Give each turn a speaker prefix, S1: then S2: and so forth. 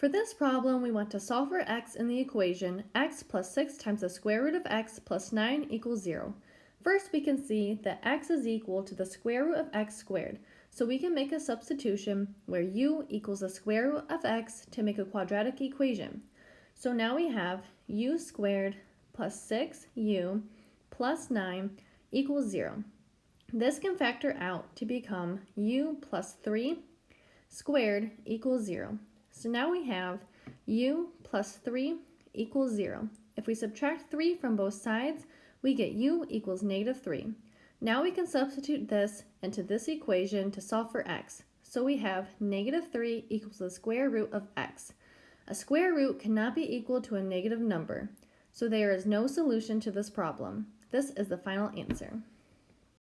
S1: For this problem, we want to solve for x in the equation x plus 6 times the square root of x plus 9 equals 0. First, we can see that x is equal to the square root of x squared, so we can make a substitution where u equals the square root of x to make a quadratic equation. So now we have u squared plus 6u plus 9 equals 0. This can factor out to become u plus 3 squared equals 0. So now we have u plus 3 equals 0. If we subtract 3 from both sides, we get u equals negative 3. Now we can substitute this into this equation to solve for x. So we have negative 3 equals the square root of x. A square root cannot be equal to a negative number, so there is no solution to this problem. This is the final answer.